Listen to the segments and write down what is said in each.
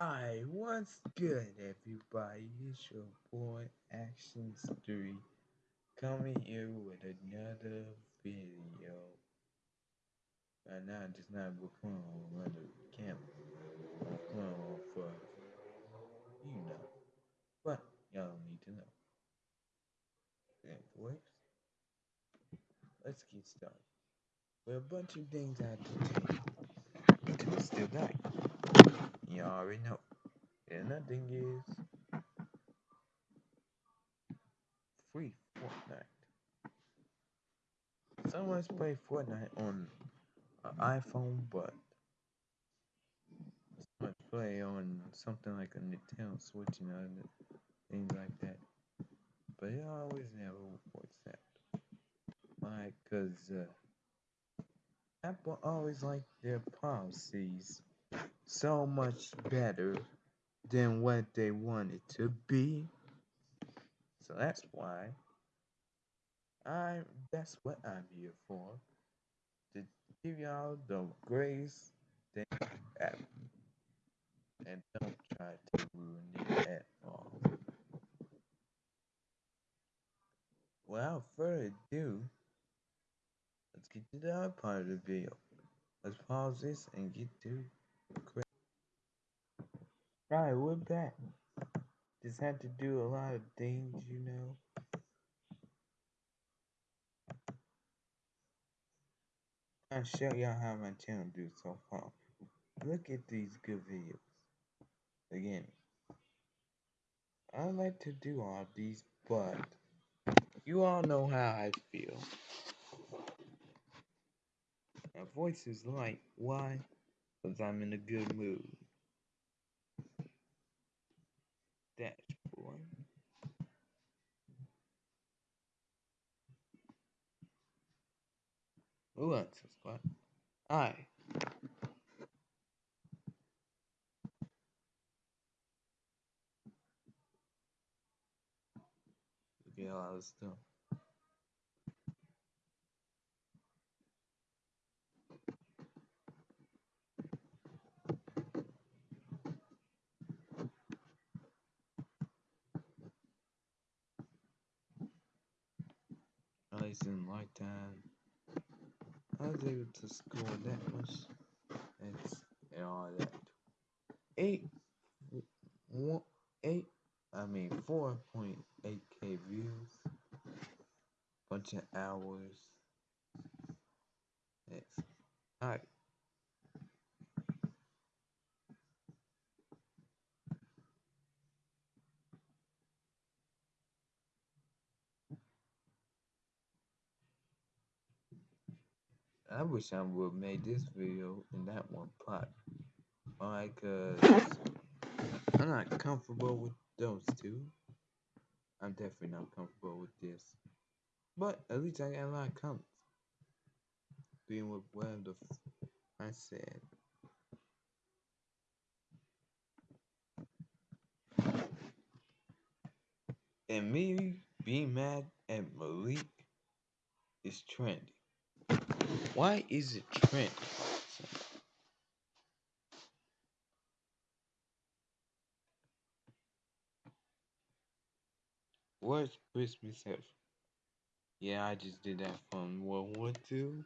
Hi, what's good, everybody? It's your boy Actions 3 coming here with another video. Right now, just not recording on another camera. Recording for, you know, what y'all need to know. Anyways, let's get started. With a bunch of things I you. Because it's still back. You already know. And another thing is free Fortnite. Someone's play Fortnite on an iPhone, but someone play on something like a Nintendo Switch and other things like that. But it always never works out. Why? Cause uh, Apple always like their policies so much better than what they want it to be. So that's why I that's what I'm here for. To give y'all the grace have. And don't try to ruin it at all. Without further ado, let's get to the other part of the video. Let's pause this and get to We're. Just had to do a lot of things, you know. I'll show y'all how my channel do so far. Look at these good videos. Again, I like to do all these, but you all know how I feel. My voice is light. Why? Because I'm in a good mood. Who subscribe? I. At all this stuff. I was in lifetime. I was able to score that much. it's all that. Eight, one, eight. I mean, four point eight k views. Bunch of hours. It's alright. I wish I would have made this video in that one part. Why? Cause I'm not comfortable with those two. I'm definitely not comfortable with this. But at least I got a lot of comments. Being with whatever the I said. And me being mad at Malik is trendy. Why is it trendy? Where's Christmas Eve? Yeah, I just did that from World War II.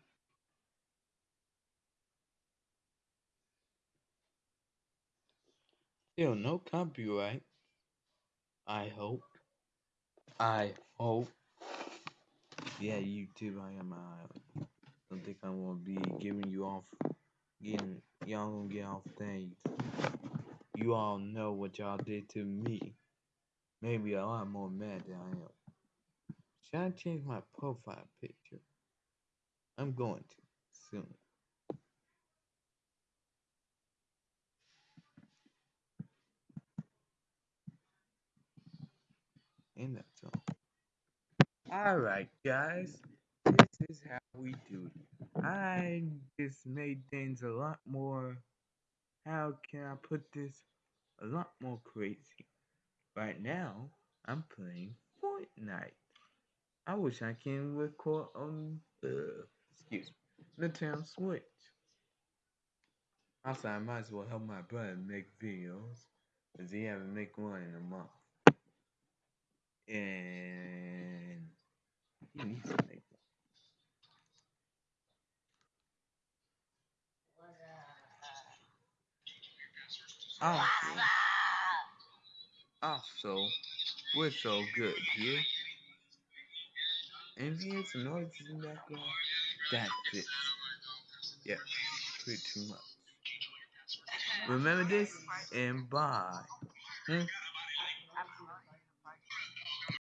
Still no copyright. I hope. I hope. Yeah, YouTube, I am I don't think I'm gonna be giving you off getting y'all gonna get off things. You all know what y'all did to me. Maybe a lot more mad than I am. Should I change my profile picture? I'm going to soon. And that's all. Alright, guys. This is how I just made things a lot more. How can I put this? A lot more crazy. Right now, I'm playing Fortnite. I wish I can record on uh, excuse me, Nintendo Switch. Also, I might as well help my brother make videos, because he haven't make one in a month. And he needs to make one. Also, also, we're so good here. And if you hear some noises in the background, that's it. Yep, pretty much. Remember this and bye. Hmm?